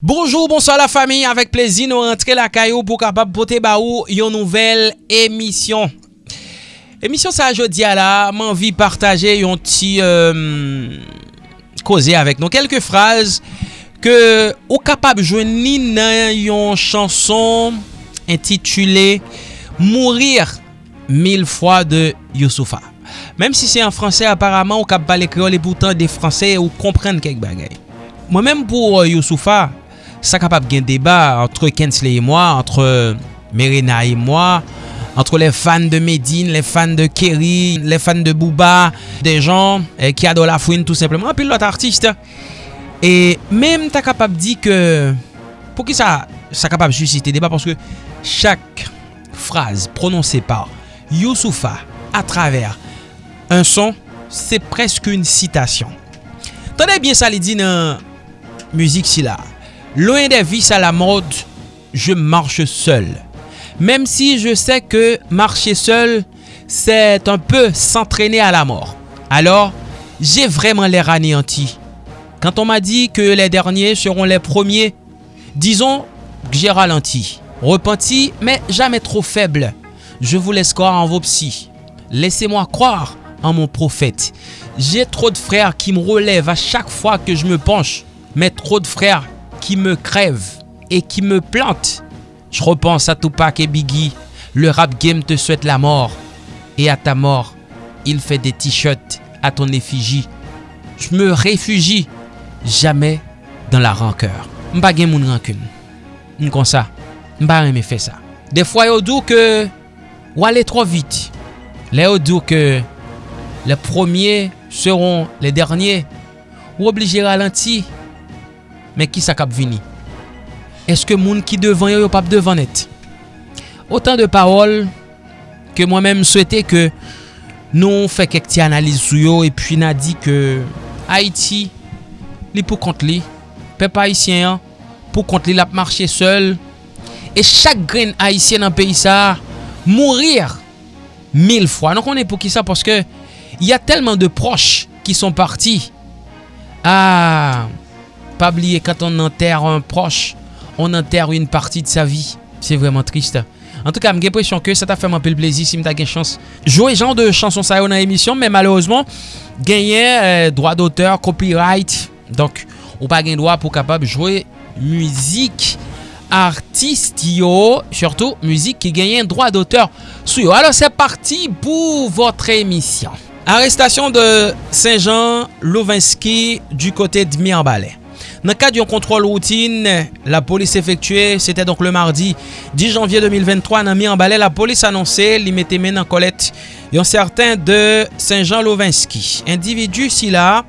Bonjour, bonsoir la fami, avek plezi nou rentre la kayo pou kapap pote ba ou yon nouvel emisyon. Emisyon sa jodi ala, man vi partaje yon ti euh, koze avek nou. Kelke fraz ke ou kapap jweni nan yon chanson intitule Mourir mil fwa de Youssoufa. Mem si se en franse aparaman ou kap bale kreol e boutan de franse ou komprende kek bagay. Mwen menm pou euh, Youssoufa, Sa kapap gen deba entre Kensley et moi, entre Merina et moi, entre les fans de Medine, les fans de Kerry, les fans de Booba, des gens qui adorent la fouine tout simplement, puis l'autre artiste. Et même ta kapap di que, pou ki sa kapap suscite deba, parce que chaque phrase prononcée par Youssoufa à travers un son, c'est presque une citation. Tenez bien sa li di nan musique si la. Loin des vices à la mode, je marche seul. Même si je sais que marcher seul, c'est un peu s'entraîner à la mort. Alors, j'ai vraiment l'air anéanti. Quand on m'a dit que les derniers seront les premiers, disons que j'ai ralenti. Repenti, mais jamais trop faible. Je vous laisse croire en vos psys. Laissez-moi croire en mon prophète. J'ai trop de frères qui me relèvent à chaque fois que je me penche. Mais trop de frères qui me crève et qui me plante. Je repense à Tupac et Biggie. Le rap game te souhaite la mort. Et à ta mort, il fait des t-shirts à ton effigie. Je me réfugie jamais dans la rancœur. Mpa gen moun rancune. M'kon ça. Mpa fait ça. Des fois, yo dou que ou aller trop vite. Là, yo dou que les premiers seront les derniers. Ou obligé ralenti. men ki sa kap vini? Eske moun ki devan yo yo pap devan net? Otan de parol ke mwen men souwete ke nou fè kek ti analize sou yo e pi na di ke Haiti li pou kont li, pep Haitien an, pou kont li lap marchè sel e chak gren Haitien nan peyi sa mourir mil fwa. Non konen pou ki sa paske y a telman de proche ki son parti a... Ah, Pa bliye, quand on enterre un proche, on enterre une partie de sa vie. C'est vraiment triste. En tout cas, m'ge pression que ça t'a fait m'appel plaisir si m'ta gen chance. Jouer genre de chanson sa yo nan emisyon, mais malheureusement, genyen euh, droit d'auteur, copyright. Donc, ou pa gen droit pou kapab jouer müzik artiste yo. Surtout, müzik ki genyen droit d'auteur. Alors, c'est parti pou votre emisyon. Arrestation de Saint-Jean Louvinski du kote de Mirbalè. Nan kad yon kontrol routine, la polis efektue, sete donk le mardi 10 janvye 2023 nan mi anbale, la polis anonse li mette men nan kolet yon certain de Saint-Jean-Lovinski. Individu si la,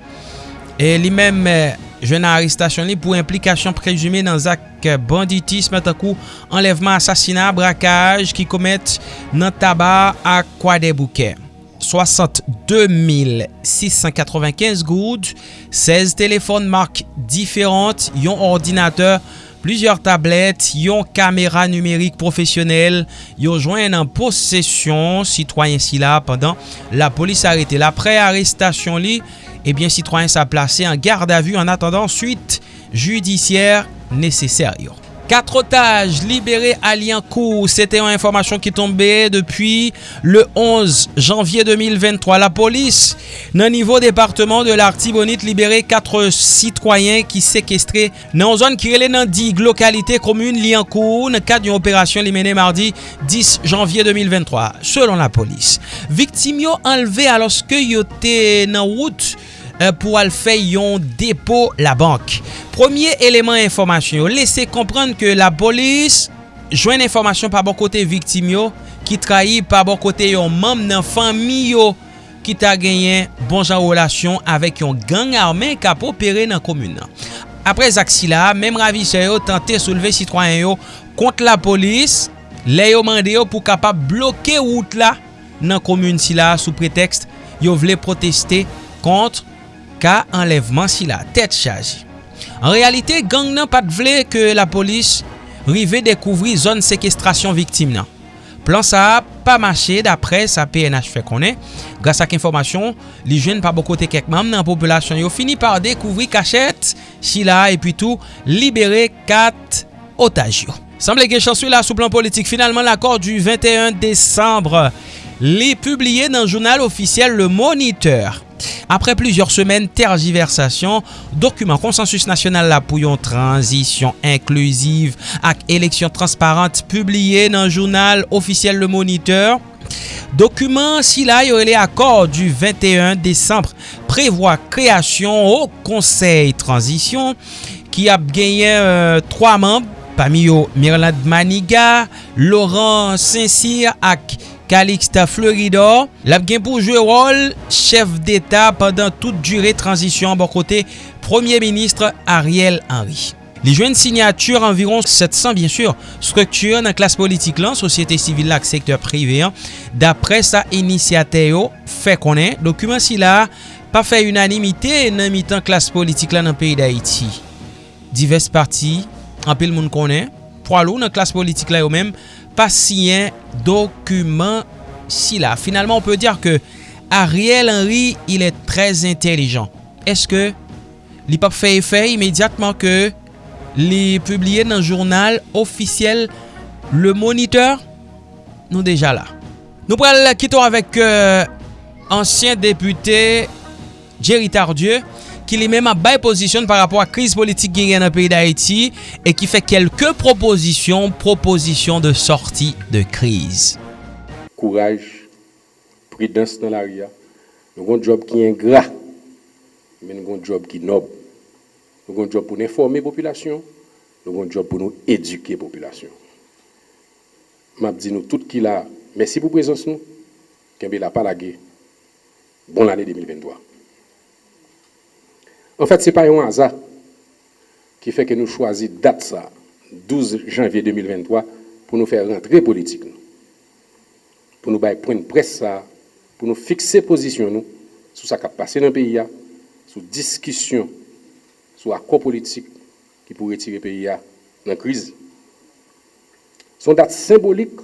e li men euh, jwena aristasyon li pou implikasyon prejume nan zak banditisme takou enlevman, asasina, brakaj ki komet nan taba akwa de bouker. 62 695 goud, 16 telefon mark diferant, yon ordinateur, plusieurs tablettes, yon kamera numerik profesyonel, yon jwen nan posesyon sitwoyen si la pandan la polis arete. La pre-arrestasyon li, ebyen eh sitwoyen sa plase en garde avu en attendant suite judisyer neseser yo. 4 otages libérés à Liancourt. C'était une information qui tombait depuis le 11 janvier 2023. La police, dans niveau département de l'Artibonite, libéré 4 citoyens qui séquestraient dans une zone qui est dans 10 localités communes Liancourt, dans le cadre d'une opération menée mardi 10 janvier 2023. Selon la police, victimes enlevé alors que était en route pour aller faire un dépôt la banque. Premier eleman informasyon yo, lese komprende ke la polis jwen informasyon pa bon kote viktim yo, ki trahi pa bon kote yon mam nan fami yo, ki ta genyen bon jan relasyon avèk yon gang armen kap opere nan komun nan. Apre zak la, mem ravi se yo tante souleve sitwanyen yo kont la polis, le yo mande yo pou kapap bloke wout la nan komun si la sou pretext yo vle proteste kont ka enlevman si la tet chaji. En realite, gang nan pat vle ke la polis rive dekouvri zon sekestrasyon viktim nan. Plan sa pa mache dapre sa PNH fe konen. Gras ak informasyon, li jwen pa bokote kek mam nan populasyon yo fini par dekouvri kachet, si chila epi tou libere kat otaj yo. Semble gen chansou la sou plan politik. Finalman l'akor du 21 Desembre li publiye nan jounal ofisyel Le Moniteur. Apre plusieurs semen tergiversasyon, dokumen konsensus nasyonal la pou yon transisyon inklusiv ak eleksyon transparente publiye nan jounal ofisyel Le Moniteur. Dokumen sila yo ele akor du 21 Desembre prevoa kreasyon ou konsey transisyon ki ap genyen euh, 3 memb, pami yo Myrland Maniga, Laurent Saint-Cyr ak Calixta Fleuridor. Lap gen pou jwe rol chef d'Etat pandan tout dure transisyon an bon kote Premier Ministre Ariel Henry. Li jwen signature environ 700 bien sur strukture nan klas politik lan, sosyete sivil la ak sektor prive an. Dapre sa inisyate yo, fe konen, dokumen si la pa fe unanimite nan mitan klas politik lan nan peyi da Haiti. Divers parti, anpil moun konen, pralou nan klas politik la yo menm, pas siyen dokumen si la. Finalman, on peut dire que Ariel Henry, il est très intelligent. Est-ce que li pap fait effet immédiatement que li publié dans le journal officiel Le Moniteur? Nou déjà là. Nou pral kiton avec euh, ancien député Jerry Tardieu ki li mèm a bay posisyon par rapport a kriz politik gen an peyi d'Haïti e ki fè kelke proposisyon, proposisyon de sorti de kriz. Kouraj, pridans nan la ria, nou goun job ki en gra, men nou goun job ki nob. Nou goun job pou n'informe populasyon, nou goun job pou nou eduke populasyon. Mab di nou tout ki la, mèsi pou prezons nou, kembe la palage, bon l'anè 2023. En fait, ce n'est pas un hasard qui fait que nous choisissons date ça, 12 janvier 2023, pour nous faire rentrer politique. Pour nous faire une presse ça, pour nous fixer position nous, sur ce qui a passé dans le pays, sur discussion, sur accord politique qui pourrait tirer le pays dans la crise. Son date symbolique,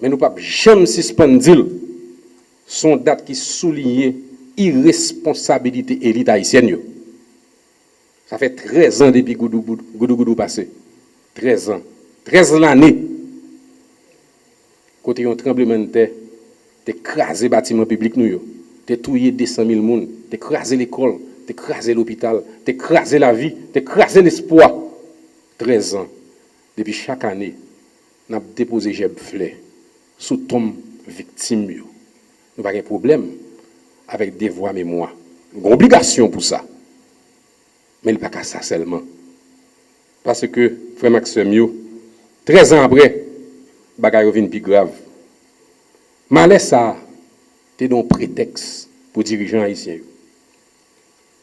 mais nous ne pouvons jamais suspendre son date qui soulignée irresponsabilité élite haïtienne. Yo. Ça fait 13 ans depuis Goudou Goudou, goudou, goudou passé. 13 ans. 13 l'année. Côté un tremblement de terre, écrasé bâtiment public nous yo. tué 200 000 personnes, écrasé l'école, écrasé l'hôpital, écrasé la vie, écrasé l'espoir. 13 ans. Depuis chaque année, n'a déposé jeb flè sous tombe victime yo. Nous pas de problème. Devwa mè mwa. Gou obligasyon pou sa. Mè l pa ka sa selman. Paske, frè Maxime yo, trez an apre, bagay yo vin pi grav. Ma lè sa, te don preteks pou dirijan haisyen yo.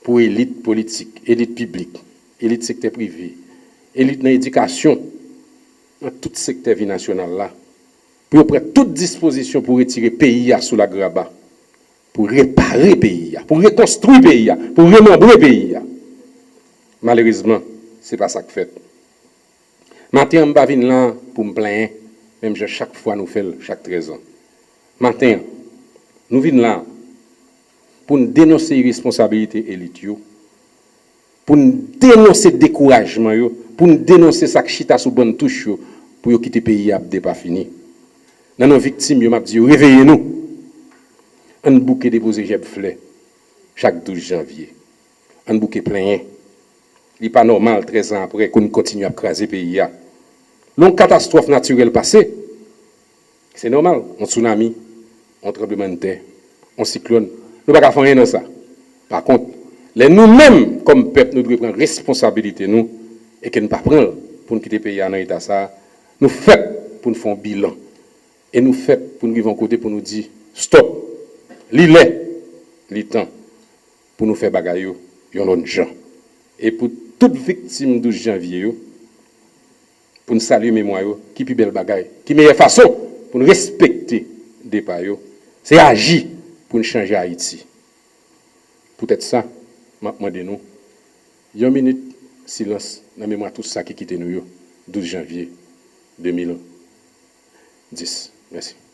Pou elit politik, elit publik, elit sekte privi, elit nan edikasyon, nan tout sekte vi nasyonal la, pou yo pre tout disposisyon pou retire peyi ya sou la graba. Pou repare peyi ya, pou rekonstrui peyi ya, pou remembre peyi ya. Malerizman, se pa sa k fèt. Maten mba vin lan pou m plen, mèm jè chak fwa nou fèl, chak trezan. Maten, nou vin lan pou n denose y responsabilite elit yo, pou n denose dekourajman yo, pou n denose sak chita sou bon touche yo, pou yo kite peyi ya ap de pa fini. Nan nou viktim yo map di An bouke depoze jeb fle, chak 12 janvye. An bouke plenye. Li pa normal, 13 an apre, kon kontinu ap krasi peyi ya. Lon katastrofe naturel pase, se normal, an tsunami, an treblemente, an siklon, nou baka fanyen nan sa. Par kont, le nou men, kom pep, nou dwe pren responsabilite nou, e ken pa pren, pou nou kite peyi ya nan ita sa, nou fet pou nou fon bilan. E nou fet pou nou vivan kote pou nou di, stop, Li lè, li tan, pou nou yo, yon lon jan. E pou tout viktim 12 janvye yo, pou nou salye mèmoy yo, ki pi bel bagay, ki meye fason pou nou respekte depa yo, se aji pou nou chanje Haiti. Poutèt sa, mwen de nou, yon minute silans nan mèmoy tout sa ki kite nou yo, 12 janvye 2001. 10. Merci.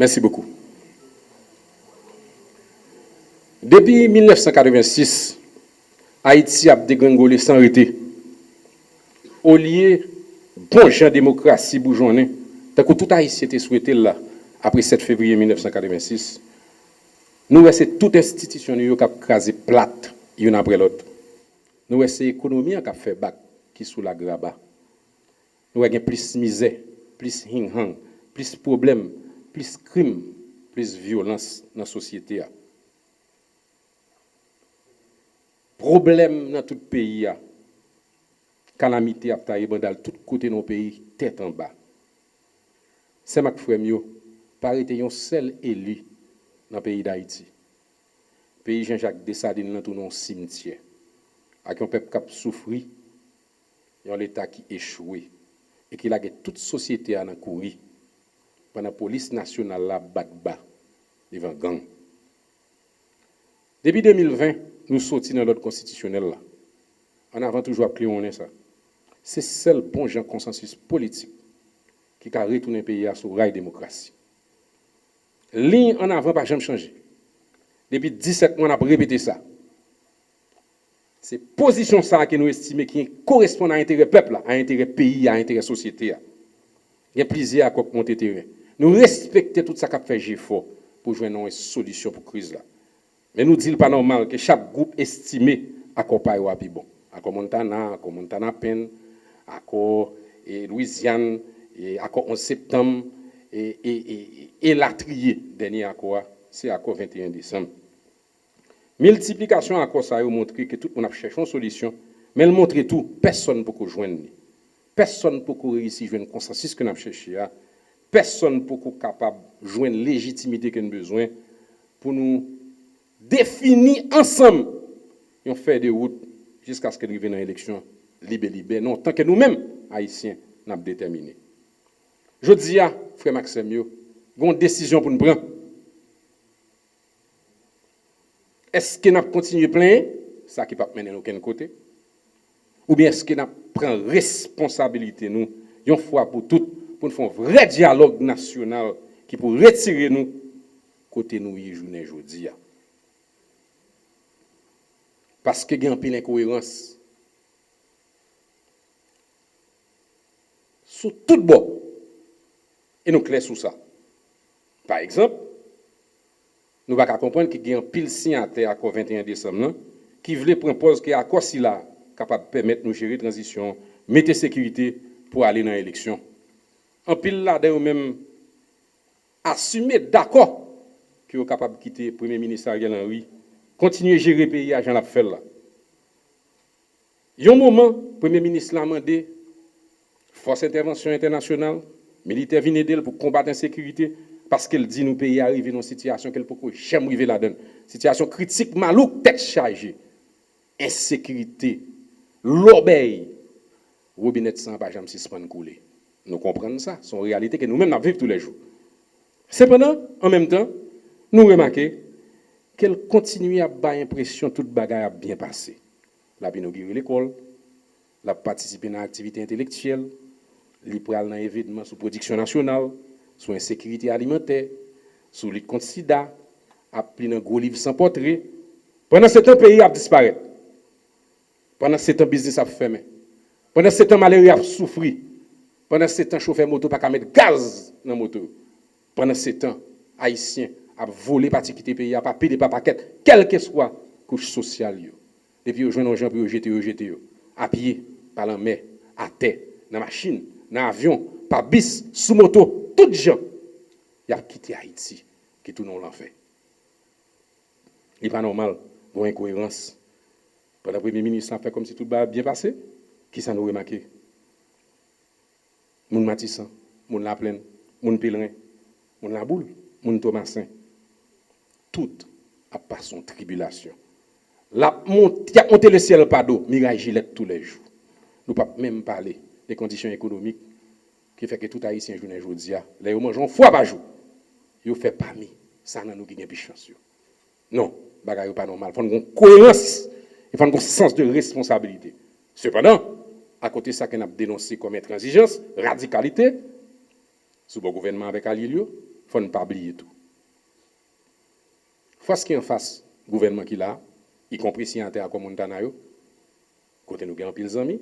Merci beaucoup. Depuis 1986, Haïti a dégringolé sans arrêter. Au lieu bon gens démocratie tout Haïti était souhaité là, après 7 février 1986, nous avons toute institution qui a crasé plate, une après l'autre. Nous avons l'économie qui a fait bac, qui sous la graba. Nous avons plus misère, plus de plus de problèmes, plus de crimes, plus violence dans la société. Problème dans tout le pays. Calamité à dans tout côté de nos pays, tête en bas. C'est ma frère pas été un seul élu dans le pays d'Haïti. Pays Jean-Jacques Dessalines dans tout cimetière. Avec un peuple qui a un l'État qui échoué et qui a toute société à courir pendant la police nationale la bat bas devant gang. Depuis 2020, nous sortis dans l'ordre constitutionnel là. En avant toujours appelé on est ça. C'est seul bon genre consensus politique qui a retourné le pays à sous rail démocratie. Ligne en avant pas jamais changé. Depuis 17 mois, on a répété ça. C'est position ça que nous estimons qui correspond à l'intérêt peuple, à l'intérêt pays, à l'intérêt société. Il y a plaisir à monter terrain. Nous respectons tout ça qu'a fait GFO pour jouer une solution pour la crise. Là. Mais nous disons pas normal que chaque groupe estimé accompagne à bon. À Montana, à Montana Pen, à Louisiane, et à 11 septembre, et, et, et, la trier, dernier accord, c'est accord 21 décembre. Multiplication accord ça a montré que tout le monde a cherché une solution, mais elle montre tout, personne ne peut joindre. Personne ne peut réussir à un consensus que nous avons cherché. personne pour qu'on capable de joindre légitimité qu'on a besoin pour nous définir ensemble et on fait des routes jusqu'à ce qu'on arrive dans l'élection libérée. Non, tant que nous-mêmes, Haïtiens, nous déterminés. Je dis à frère Maxime, il y a une décision pour nous prendre. Est-ce que nous continuons à plaindre Ça qui ne peut pas mener aucun côté. Ou bien est-ce que nous prenons responsabilité, nous, une fois pour toutes, pour nous faire un vrai dialogue national qui pour retirer nous côté nous journée aujourd'hui. Parce que y a une incohérence. Sous tout bord. Et nous clairs sur ça. Par exemple, nous ne pouvons pas comprendre qu'il y a un pile signataire à 21 décembre qui voulait proposer que l'accord si là capable de permettre nous gérer la transition, mettre sécurité pour aller dans l'élection. En pile là d'ailleurs même assumer d'accord qu'il est capable de quitter le Premier ministre Ariel Henry, continuer à gérer le pays à Jean Lafelle là. Il y a un moment, le Premier ministre l'a demandé, force d'intervention internationale, militaire viennent pour combattre l'insécurité, parce qu'elle dit nous pays arriver dans une situation qu'elle peut jamais arriver là-dedans. Situation critique, malouk, tête chargée. Insécurité, l'obéi, robinet sans pas jamais. Nous comprenons ça. C'est une réalité que nous-mêmes vivons tous les jours. Cependant, en même temps, nous remarquons qu'elle continue à avoir l'impression que toute bagaille a bien passé. Elle a inauguré l'école, elle a participé à l'activité intellectuelle, elle a dans événements sur production nationale, sur insécurité alimentaire, sur lutte contre sida, a pris un gros livre sans portrait. Pendant ce temps, le pays a disparu. Pendant ce temps, le business a fermé. Pendant ce temps, le malheur a souffert. Pendant ce temps, chauffeur moto pas mettre gaz dans la moto. Pendant ce temps, haïtien a volé particulier pays, a pas payé pas paquet, quelle que soit couche sociale. Depuis que gens pour jeter, jeter, à pied, par la mer, à terre, dans machine, dans l'avion, par bis, sous moto, tout gens, ils ont quitté Haïti, qui tout le monde l'a fait. Il pas normal, bon incohérence. Pendant le Premier ministre a fait comme si tout va bien passé. Qui ça nous remarqué? Moun Matissan, moun La Plaine, moun Pèlerin, moun La Boule, moun Thomasin. Tout a pas son tribulation. La monte, a monté le ciel pas d'eau, Mirai Gillette tous les jours. Nous ne pouvons même parler des conditions économiques qui fait que tout haïtien journée aujourd'hui, là ils mangent fois par jour. Ils fait pas mis ça nan nous qui plus chance. Non, bagay pas normal. Il faut une cohérence, il faut un sens de responsabilité. Cependant, à côté de ça qu'on a dénoncé comme intransigeance, radicalité, sous le gouvernement avec Alilio, il faut ne pas oublier tout. Face qui en face, gouvernement qui là, y compris si en terre comme Montana, côté nous avons pile amis,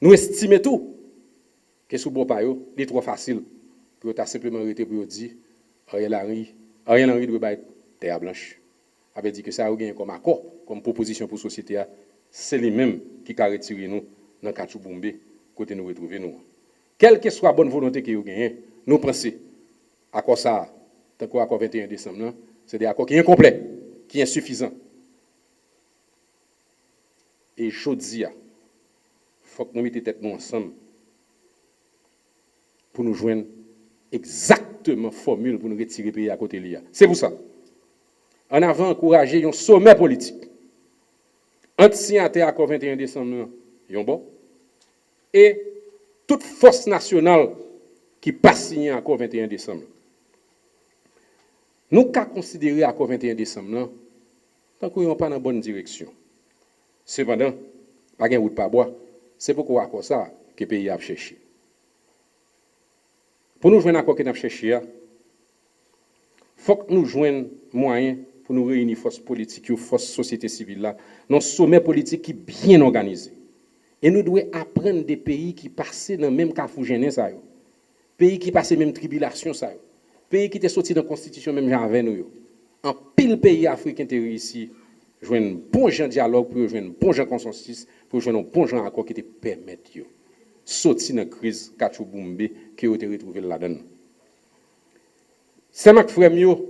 nous estimons tout que sous bon pas est trop facile pour ta simplement arrêter pour dire Ariel Henry, Ariel Henry doit être terre blanche. Avait dit que ça a gagné comme accord, comme proposition pour la société, c'est les mêmes qui ont retiré nous dans Kachou Boumbe, côté nous retrouver nous. Quelle que soit la bonne volonté que vous gagnez, nous pensons à quoi ça, tant qu'à 21 décembre, c'est des accords qui sont incomplets, qui sont insuffisants. Et je dis, il faut que nous mettions tête nous ensemble pour nous joindre exactement formule pour nous retirer le pays à côté de l'IA. C'est pour ça. En avant, encourager un sommet politique. Entre signataires à 21 décembre, bon, et toute force nationale qui passe signé à 21 décembre. Nous qu'à considérer à 21 décembre, tant qu'on n'est pas dans la bonne direction. Cependant, pas de route pas bois, c'est pourquoi à ça que le pays a cherché. Pour nous joindre quoi que nous cherché, il faut que nous joignions moyens pour nous réunir forces politiques, forces société civile là, dans sommet politique qui est bien organisé. Et nous devons apprendre des pays qui passaient dans le même carrefour ça Pays qui passaient même tribulation ça Pays qui étaient sortis de la constitution même avec nous. En pile pays africain qui ici, jouer un bon dialogue pour jouer un bon consensus, pour jouer un bon accord qui te permettent de sortir de la crise Kachou Boumbe qui a été retrouvé là-dedans. C'est ma frère mio,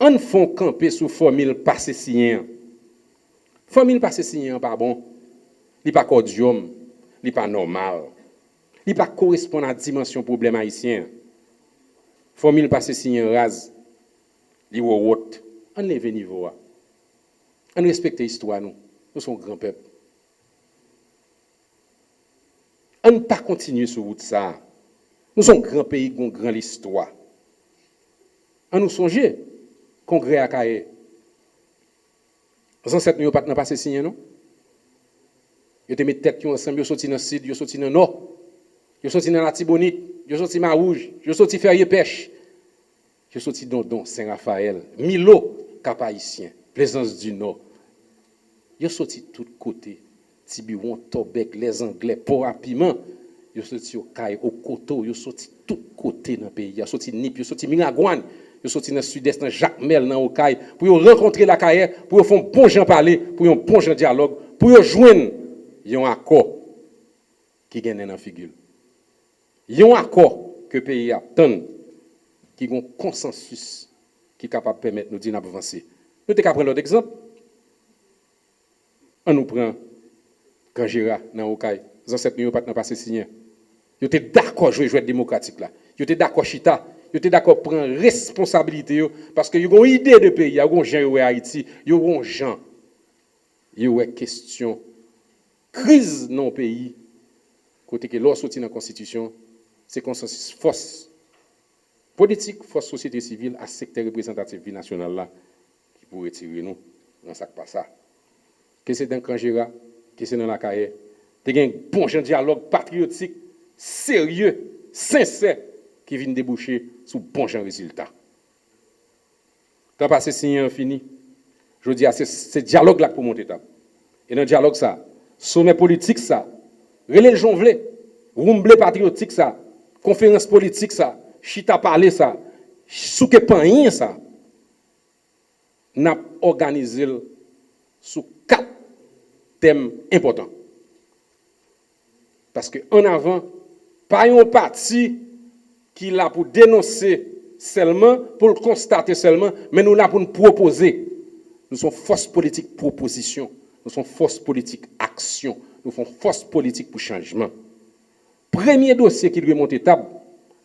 on font camper sous formule passé Famil pa se sinyen pa bon. Li pa kodyom, li pa normal. Li pa korespon a dimensyon problem haisyen. Famil pa se sinyen raz. Li wou wot. An leve nivou a. An respekte histwa nou. Nou son gran pep. An pa kontinye sou wout sa. Nou son gran peyi kon gran l'histwa. An nou sonje kongre akaye 107 nous pas passé signé nous. Yo te mis tête ensemble, yo sorti dans le sud, yo sorti dans le nord. Yo sorti dans la Tibonite, yo sorti dans Rouge, yo sorti Ferrier Pêche. Yo sorti dans Don Saint-Raphaël, Milo, Cap Haïtien, Plaisance du Nord. Yo sorti tout côté. Tiburon, Tobec, les Anglais, Port à Piment. Yo sorti au Caille, au Coteau, yo sorti tout côté dans le pays. Yo sorti Nip, yo sorti Miragouane. Ils sont dans le sud-est, dans Jacques Mel, dans Okaï, pour rencontrer la carrière, pour faire un bon gens parler, pour un bon gens dialogue, pour joindre un accord qui gagne dans la figure. un accord que le pays attend, qui a un consensus qui est capable de permettre nous d'avancer. Nous avons prendre l'autre exemple. On nous prend Kanjira dans Okaï. Les ancêtres n'ont pas signé. Ils étaient d'accord jouer jouer démocratique là. Ils étaient d'accord chita yo te d'accord prendre responsabilité yo, parce que yo gon idée de pays, yo gon gens yo Haïti, yo gon gens. Yo est question crise non pays côté que l'on sorti dans la constitution, c'est consensus force politique, force société civile à secteur représentatif national là qui pourrait tirer nous dans ça pas ça. Que c'est dans Kangera, que c'est dans la carrière. T'es un bon dialogue patriotique, sérieux, sincère qui vient déboucher sous bon résultat. Quand passé signé fini, je dis c'est ce dialogue là pour monter table. Et dans le dialogue ça, sommet politique ça, relais jonvlé, rumblé patriotique ça, conférence politique ça, chita parler ça, souke pan ça. N'a organisé sous quatre thèmes importants. Parce que en avant, pas un parti qui là pour dénoncer seulement, pour le constater seulement, mais nous là pour nous proposer. Nous sommes force politique proposition, nous sommes force politique action, nous sommes force politique pour changement. Premier dossier qui lui est monté table,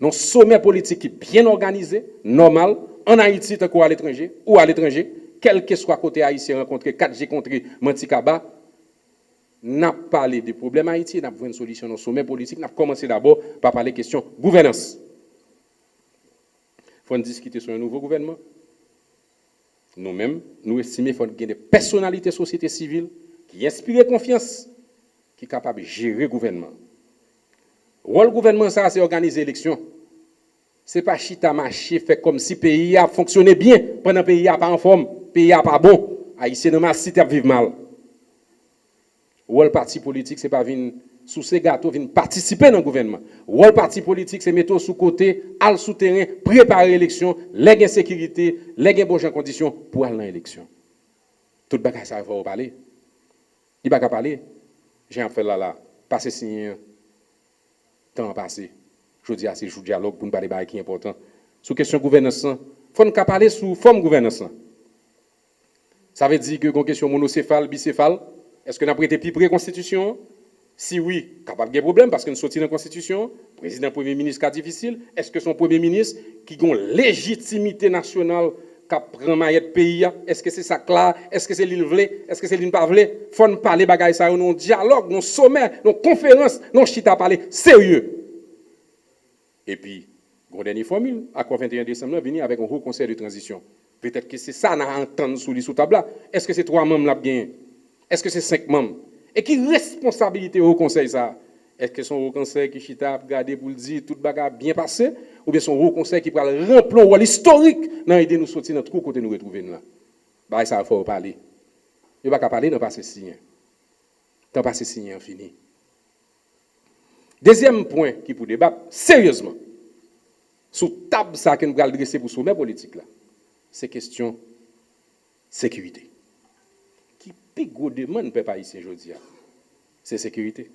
non sommet politique qui est bien organisé, normal, en Haïti, tant à l'étranger, ou à l'étranger, quel que soit côté haïtien rencontré, 4G contre Manticaba, n'a pas parlé des problèmes haïtiens, n'a pas une solution au sommet politique, n'a commencé d'abord par parler question gouvernance. Faut discuter sur un nouveau gouvernement. Nous-mêmes, nous estimons qu'il faut des personnalités de société civile qui inspirent confiance, qui sont capables de gérer le gouvernement. Le gouvernement, ça, c'est organiser l'élection? Ce n'est pas chita marché, fait comme si le pays a fonctionné bien, pendant que le pays n'a pas en forme, le pays n'a pas bon. Haïtien, dans ma cité, vivre mal. Le rôle parti politique, ce n'est pas venir sous ces gâteaux, venir participer dans le gouvernement. Le rôle parti politique, c'est mettre sous côté, al souterrain, préparer l'élection, les sécurité, les bonnes conditions pour aller dans l'élection. Tout le ça va parler. Il va pas parler. J'ai un fait là, là, passer signer, temps passé. Je dis à ces jours dialogue pour nous parler de qui est important. Sous question gouvernance, il faut nous parler sous forme gouvernance. Ça veut dire que une question monocéphale, bicéphale, est-ce que nous avons été plus pré-constitution Si oui, capable de problème parce que nous sommes dans la constitution, président, premier ministre, cas difficile. Est-ce que son premier ministre, qui a une légitimité nationale, qui prend maillette pays, est-ce que c'est ça clair Est-ce que c'est l'île Est-ce que c'est l'île pas Il faut nous parler de ça, nous dialogue, nos sommet, nos conférences, nos chita parler sérieux. Et puis, une dernière formule, à quoi 21 décembre, venir avec un haut conseil de transition. Peut-être que c'est ça qu'on a entendu sous les sous table Est-ce que c'est trois membres là bien? Est-ce que c'est cinq membres? Et qui responsabilité au conseil ça? Est-ce que un haut conseil qui chita garder pour le dire tout bagarre bien passé? Ou bien un haut conseil qui prend le remplir rôle historique dans de nous sortir notre côté nous retrouver là Bah ça il faut parler. Il pas parler dans passé signé. Dans passé signé fini. Deuxième point qui pour débattre sérieusement, sous table ça que nous allons dresser pour sommet politique là, c'est question sécurité. Plus gros demande peuple ici aujourd'hui, c'est sécurité.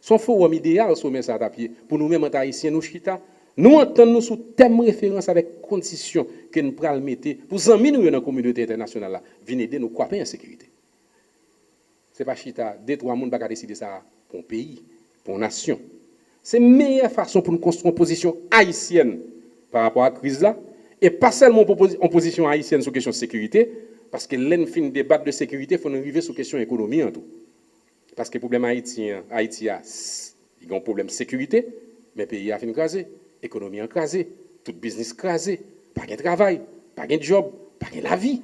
Son forum idéal sommet ça à pied pour nous-mêmes en nous chita, nous entendons sous thème référence avec condition que nous prenons mettre pour amis nous dans la communauté internationale là, venir aider nous quoi en sécurité. C'est pas chita, deux trois monde pas décider ça pour un pays pour nation. C'est la meilleure façon pour nous construire une position haïtienne par rapport à la crise là, et pas seulement en position haïtienne sur la question de sécurité, parce que l'en fin de débat de sécurité, il faut arriver sur la question économie en tout. Parce que le problème haïtien, Haïti a, il a un problème de sécurité, mais le pays a fini écrasé, l'économie écrasée, tout business écrasé, pas de travail, pas de job, pas de la vie.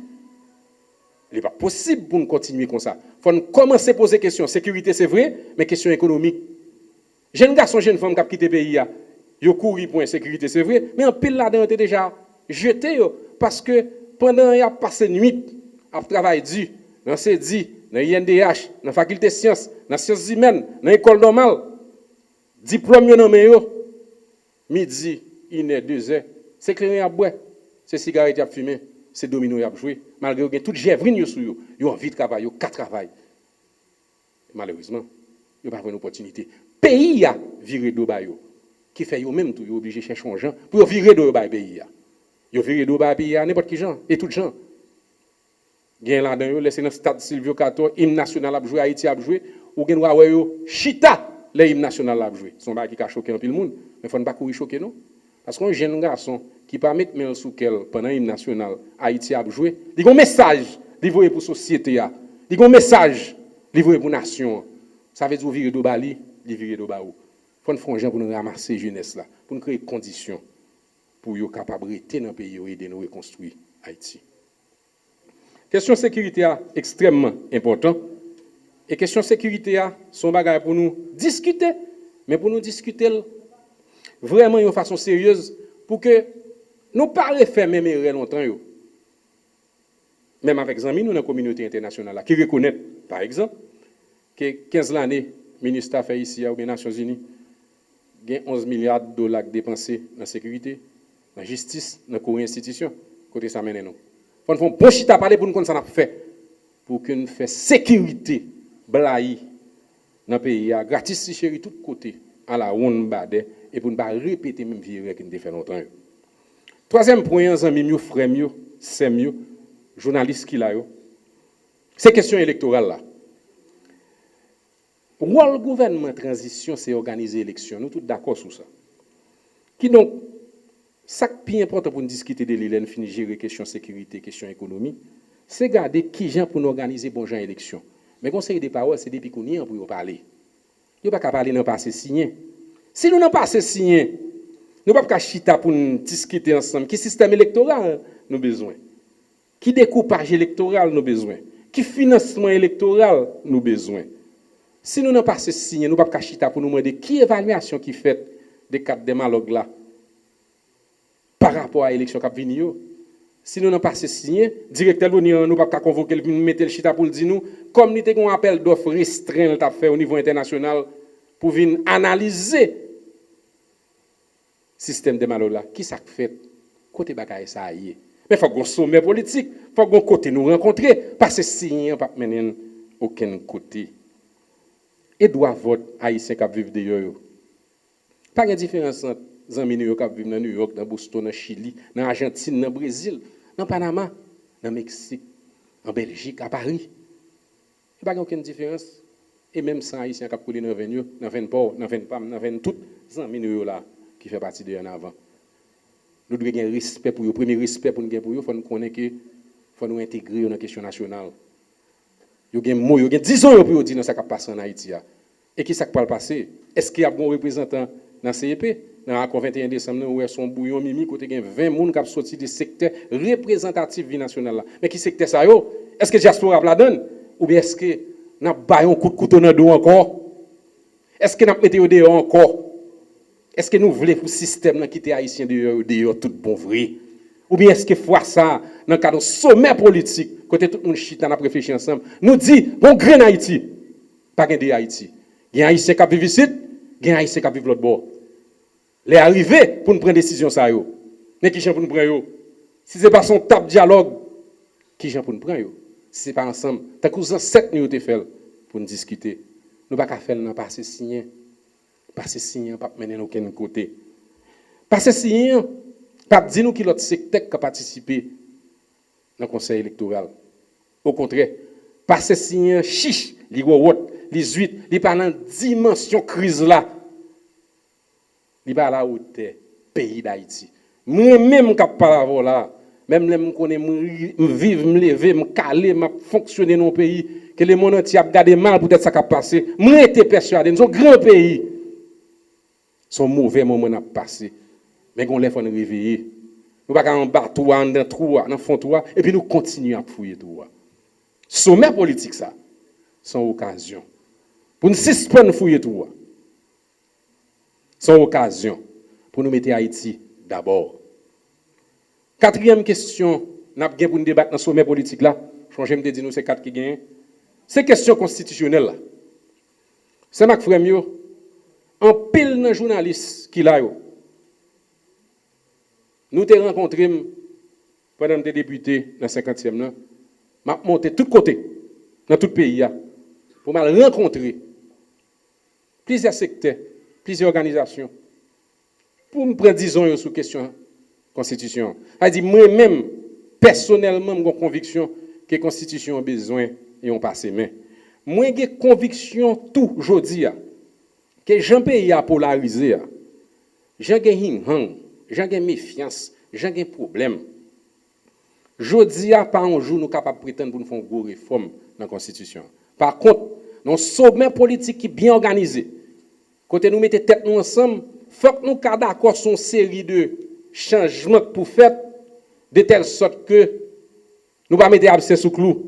Il n'est pas possible pour nous continuer comme ça. Il faut commencer à poser questions. Sécurité, c'est vrai, mais question économique, Jeune garçon, jeune femme qui a quitté le pays, ils ont couru pour l'insécurité, c'est vrai, mais en pile là-dedans, déjà jeté parce que pendant qu'il a passé nuit à travailler dur, dans CEDI, dans l'INDH, dans la faculté de sciences, dans les sciences humaines, dans l'école normale, diplôme non mais midi, une deux heures, c'est clair à boire, c'est cigarette à fumer, c'est domino à jouer, malgré que toute gèvrine sur eux, ils ont envie de travailler, ils ont travail. Malheureusement, n'ont pas une opportunité. Pays a viré bayo qui fait eux même tout obligé de chercher un gens pour virer de bail pays a. Yo viré de bail pays n'importe qui gens et tout gens gen là dedans yo laissé dans stade Silvio Cato hymne national a joué Haïti a joué. Ou gen wa yo chita le hymne national a joué. Son bail qui a choqué un peu le monde. Mais faut pas courir choquer non? Parce qu'un jeune garçon qui pas mettre sous quel pendant hymne national Haïti a joué il a un message livré pour société a il a un message livré pour nation. Ça veut dire virer de bali li viré de baou. Faut nous faire pour nous ramasser jeunesse là, pour nous créer conditions pour yo capable rester dans le pays et aider nous reconstruire Haïti. Question sécurité est extrêmement important. Et question sécurité sont bagages pour nous discuter, mais pour nous discuter vraiment de façon sérieuse pour que nous parlions faire même longtemps yo. Même avec amis nous dans la communauté internationale qui reconnaissent par exemple que 15 années ministre fait ici aux Nations Unies, il y a 11 milliards de dollars dépensés dans la sécurité, dans la justice, dans les institutions. Côté ça mène nous. Faut un bon chita parler pour nous qu'on ça. Pour que nous sécurité, dans le pays, gratis si chéri, tout côté, à la ronde bade, et pour ne pas répéter même vie que nous fait longtemps. Troisième point, amis, mieux, frères, mieux, c'est mieux, journalistes qui là, c'est question électorale là. Le gouvernement transition, c'est organiser l'élection. Nous tous d'accord sur ça. Qui donc, ça qui est important pour nous discuter de l'île, finir gérer question sécurité, question économie, c'est garder qui gens pour nous organiser bon genre élection. Mais conseil des paroles, c'est depuis qu'on est pour parler. Il n'y a pas qu'à parler dans passé signé. Si nous n'avons pas signé, Nou pa pou ka chita pou nou diskite ansam. Ki sistem elektoral nou bezwen? Ki dekoupaj elektoral nou bezwen? Ki finansman elektoral nou bezwen? Si nou nan pa se signe, nou pa pou ka chita pou nou mwede ki evalwasyon ki fet de kat demalog la par rapport eleksyon kap vini yo. Si nou nan pa se signe, direktel nou ni an nou pa pou ka konvoke l mette l chita pou l di nou, kom ni te kon apel dof restren l tap fe ou nivou internasyonal pou vin analize sistem demalog la. Ki sak fet? Kote baka e sa a ye. Men fok goun soume politik, fok goun kote nou renkontre, pa se signe pa menen oken kote. E dwa vot a isen kap viv de yo yo. Pa gen diferansan zanmi nou yo kap viv nan New York, nan Boston, nan Chili, nan Argentine, nan Brazil, nan Panama, nan Meksik, nan Belgik, nan Paris. Pa gen oken diferans. E menm san a isen kap kouli nan ven pam, nan ven tout, la ki fe de yon avan. Nou dwe gen respet pou yo. Premi respet pou nou gen pou yo, fwa nou konen ke fwa nou integre yo nan kesyon nasyonal. Yo gen mou, yo gen dizon yo pou yo di nan sa kap. E gon reprezentant nan CEP? Nan akon 21 Desemnen ou e son kote gen 20 moun kap soti de sekte reprezentatif vi nasyonal la. Men ki sekte sa yo? Eske Jasper ap la den? Ou bi eske nan bayon kout koutou nan do ankor? Eske nan mete yo de yo ankor? Eske nou vle pou sistem nan kite Haitien de yo de yo tout bon vre? Ou bi eske fwa sa nan kado somè politik kote tout moun chita nan prefechi ansam, nou di, bon gren Haiti, pa gen de Haiti. Gen Haitien kap vivisit, gen Haitien kap viv lot bo. Le arrive pou nou pren desisyon sa yo. Ne ki jen pou nou pren yo? Si se pa son tap diyalog, ki jen pou nou pren yo? Si se pa ansam, ta kouzan set nou yo te fel pou nou diskite. Nou baka fel nan pa se sinyen. Pa se sinyen pa menen nou ken kote. Pa se sinyen, pa di nou ki lot sektek ka patisipe nan konsey elektoral. Au kontre, pa se sinyen chiche, li wawot, li zuit, li pa nan dimensyon kriz la. Li pa la ou te peyi da iti. Mwen men mwen kap pa la vo la, men mwen mwen konen mwen vive, mwen leve, mwen kale, mwen fonksyone nan peyi, ke le moun an ti ap gade man pou det sa kap pase, mwen ete persyade, nou son gran peyi. Son mouvè moun ap pase. Men kon lè fò nou reveye. Nou baka an bar touwa, an den trouwa, an fon touwa, epi nou kontinu ap fouye touwa. Soumè politik sa, son okasyon. Pou nou sispon fouye touwa. Son okasyon. Pou nou mette Haiti d'abord. Katriyem kestyon, nap gen pou nou debat nan soumè politik la, chanje mte di nou se kat ki gen, se kestyon konstitisyonel la. Se mak frem yo, an pil nan jounalist ki la yo. Nou te renkontrim, padan te depute nan 50e nan, ma monte tout kote, nan tout peyi ya, pou ma renkontri, plizye sekte, plizye organizasyon, pou m predizon yo sou kestyon konstitisyon. A di mwen men, personelman mwen konviksyon, ke konstitisyon bezwen yon pase men. Mwen gen konviksyon tou jodi ya, ke jan pe ya polarize ya, jan gen hing hang, jan gen mefyans, jan gen problem. Jodi ya pa anjou nou kapap priten pou nou fon go reform nan konstitusyon. Par kont, nou soumen politik ki bien organize, Kote nou mette tet nou ansam, fok nou ka d'akor son seri de chanjman pou fet, de tel sot ke nou ba mette abse sou klou,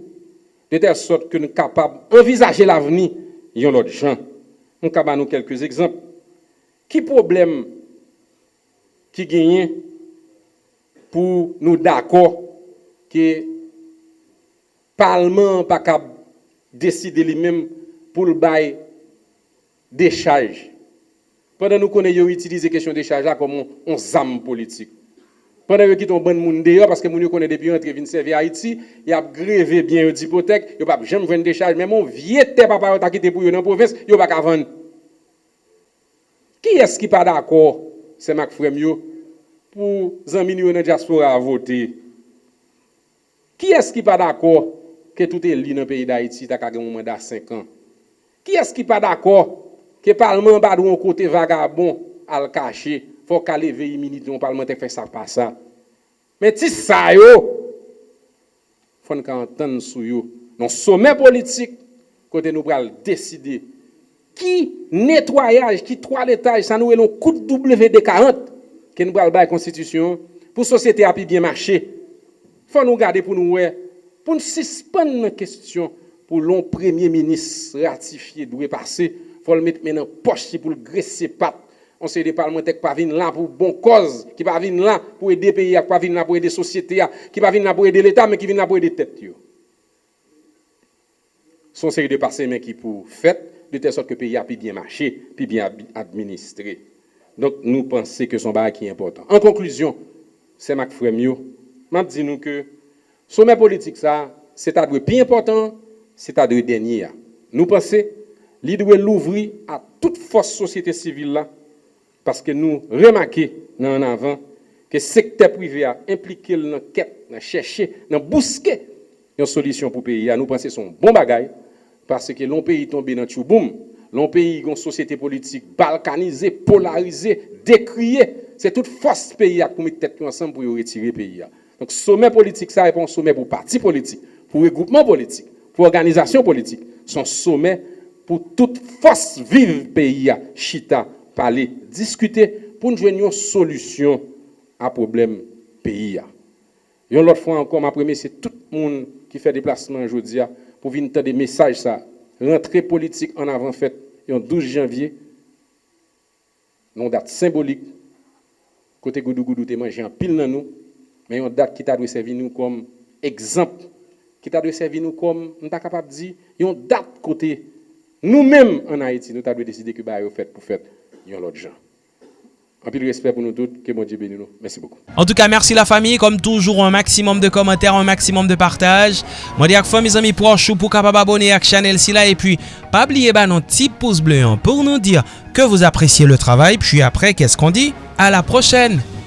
de tel sot ke nou kapab envizaje l'aveni yon lot jan. Nou kaba nou kelkez ekzamp. Ki problem ki genyen pou nou d'akor ke palman pa kab deside li menm pou l'baye décharge. Pendant nous connaissons, utiliser la question de décharge là comme on, on zame politique. Pendant qu'ils ont bon monde dehors, parce que nous connaissons depuis entre vin servir Haïti, ils ont grévé bien une hypothèque, ils n'ont pas jamais vendre décharge, même mon vieux tête papa qui quitté pour eux dans la province, ils n'ont pas vendre. Qui est-ce qui n'est pas d'accord, c'est Mac Fremio, pour Zamini dans la diaspora à voter? Qui est-ce qui n'est pas d'accord que tout est lié dans le pays d'Haïti, tu as un mandat 5 ans? Qui est-ce qui n'est pas d'accord Ke parlement ba dou an kote vagabon al kache, fò ka leve yi minit yon parlementèk fè sa pa sa. Men ti sa yo, fòn ka anten sou yo, non somè politik, kote nou pral deside, ki netwayaj, ki toaletaj, sa nou elon kout WD-40, ke nou pral bay konstitisyon, pou sosyete api bien mache. Fò nou gade pou nou we, pou nou sispan nan kestyon, pou lon premier minis ratifiye dwe pase, fwa l met menan poche pou l gresse pat, on se de parlementek pa vin lan pou bon koz, ki pa vin lan pou ede peyi, ki pa vin lan pou ede sosyete ya, ki pa vin lan pou ede l etat, men ki vin lan pou ede tet yo. Son seri de pase men ki pou fet, de tel sot ke peyi api bien mache, pi bien administre. Donk nou pense ke son bagay ki important. En konkluzyon, se mak fremyo, map di nou ke, soumen politik sa, se ta dwe pi important, se ta dwe denye ya. Nou pense, li dwe louvri a tout fos sosyete sivil la, paske nou remake nan avan, ke sekte prive a implike nan ket, nan cheshe, nan bouske, yon solisyon pou peyi ya. Nou pense son bon bagay, paske lon peyi tombe nan chouboum, lon peyi yon sosyete politik balkanize, polarize, dekriye, se tout fos peyi ya koumite tet yon ansan pou yon retire peyi ya. Donk soumen politik sa repon soumen pou parti politik, pou regroupman politik, pou organizasyon politik, son soumen pou tout fos vive peyi ya, chita, pale, diskute, pou nou jwen yon solusyon a problem peyi ya. Yon lot fwa ankon, ma preme, se tout moun ki fè deplasman jodi ya, pou vin ta de mesaj sa, rentre politik an avan fèt, yon 12 janvye, non dat symbolik, kote goudou-goudou te manje an pil nan nou, men yon dat ki ta dwe servi nou kom ekzamp, ki ta dwe servi nou kom, nou ta kapap di, yon dat kote Nous-mêmes, en Haïti, nous avons décidé que bah, fait pour faire l'autre gens. En plus, respect pour nous tous, que mon Dieu bénisse nous. Merci beaucoup. En tout cas, merci la famille. Comme toujours, un maximum de commentaires, un maximum de partage. Moi, dis à fois mes amis proches pour capable abonner à la chaîne là. Et puis, pas oublier bah, notre petit pouce bleu pour nous dire que vous appréciez le travail. Puis après, qu'est-ce qu'on dit? À la prochaine!